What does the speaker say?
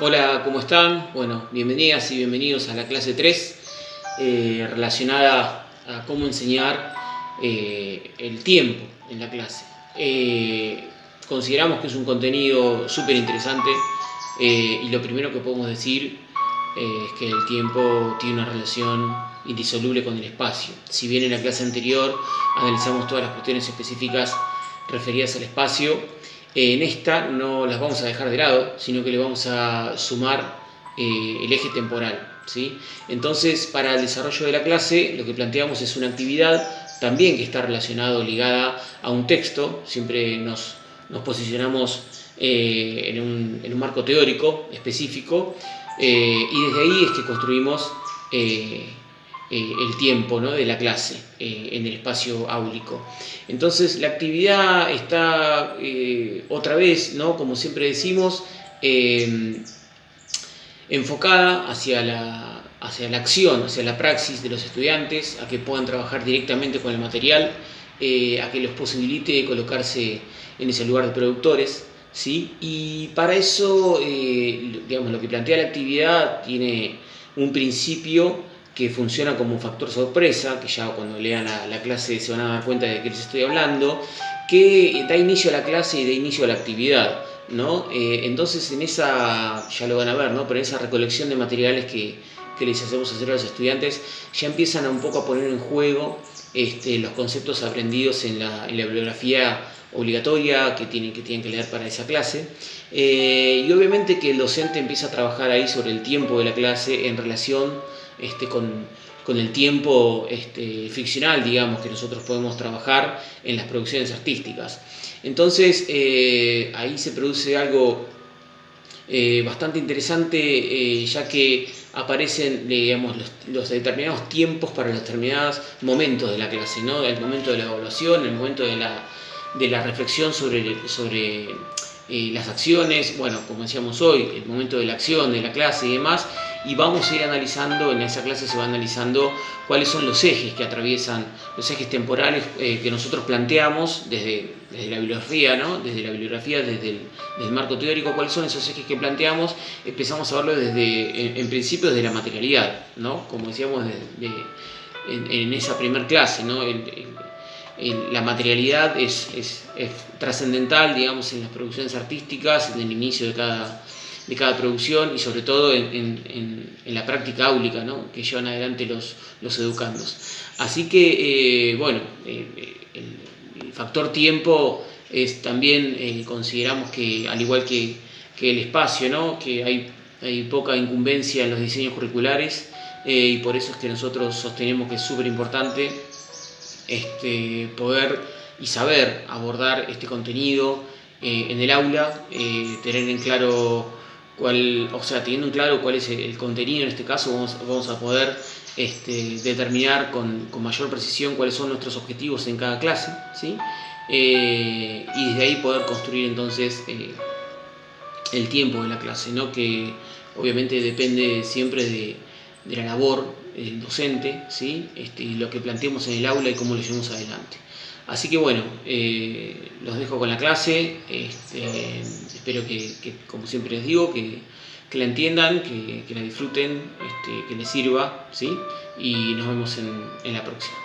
Hola, ¿cómo están? Bueno, bienvenidas y bienvenidos a la clase 3 eh, relacionada a cómo enseñar eh, el tiempo en la clase. Eh, consideramos que es un contenido súper interesante y lo primero que podemos decir es que el tiempo tiene una relación indisoluble con el espacio. Si bien en la clase anterior analizamos todas las cuestiones específicas referidas al espacio, en esta no las vamos a dejar de lado, sino que le vamos a sumar eh, el eje temporal. ¿sí? Entonces, para el desarrollo de la clase, lo que planteamos es una actividad también que está relacionado, ligada a un texto, siempre nos, posicionamos eh, en, un, marco teórico específico, eh, y desde ahí es que construimos eh, el tiempo de la clase eh, en el espacio áulico. Entonces la actividad está eh, otra vez, ¿no? como siempre decimos, enfocada hacia la, hacia la acción, hacia la praxis de los estudiantes, a que puedan trabajar directamente con el material, a que los posibilite colocarse en ese lugar de productores. ¿sí? Y para eso, digamos, lo que plantea la actividad tiene un principio que funciona como un factor sorpresa, que ya cuando lean la, clase se van a dar cuenta de que les estoy hablando, que da inicio a la clase y da inicio a la actividad. ¿no? Eh, entonces en esa, ya lo van a ver, ¿no? pero en esa recolección de materiales que, que, les hacemos hacer a los estudiantes, ya empiezan un poco a poner en juego este, los conceptos aprendidos en la, bibliografía obligatoria que tienen, que tienen que leer para esa clase. Eh, y obviamente que el docente empieza a trabajar ahí sobre el tiempo de la clase en relación este, con, el tiempo este, ficcional, digamos, que nosotros podemos trabajar en las producciones artísticas. Entonces, eh, ahí se produce algo eh, bastante interesante, ya que aparecen digamos, los, determinados tiempos para los determinados momentos de la clase, ¿no? el momento de la evaluación, el momento de la, de la reflexión sobre, sobre las acciones, bueno, como decíamos hoy, el momento de la acción, de la clase y demás, y vamos a ir analizando, en esa clase se va analizando cuáles son los ejes que atraviesan, los ejes temporales eh, que nosotros planteamos desde, la bibliografía, ¿no? desde la bibliografía, desde el, marco teórico, cuáles son esos ejes que planteamos, empezamos a verlo desde, en, principio desde la materialidad, ¿no? como decíamos en, esa primera clase, ¿no? La materialidad es, es, trascendental, digamos, en las producciones artísticas, en el inicio de cada, de cada producción y sobre todo en, la práctica áulica ¿no? que llevan adelante los, los educandos. Así que, eh, bueno, eh, el, factor tiempo es también, eh, consideramos que, al igual que, el espacio, ¿no? que hay, hay poca incumbencia en los diseños curriculares y por eso es que nosotros sostenemos que es súper importante este, poder y saber abordar este contenido en el aula, tener en claro cuál, o sea, teniendo en claro cuál es el, contenido en este caso, vamos, a poder este, determinar con, mayor precisión cuáles son nuestros objetivos en cada clase, ¿sí? Eh, y desde ahí poder construir entonces eh, el tiempo de la clase, ¿no? que obviamente depende siempre de, la labor del docente, ¿sí? Este, lo que planteemos en el aula y cómo lo llevamos adelante. Así que bueno, eh, los dejo con la clase, este, espero que, como siempre les digo, que, la entiendan, que, la disfruten, este, que les sirva, ¿sí? y nos vemos en la próxima.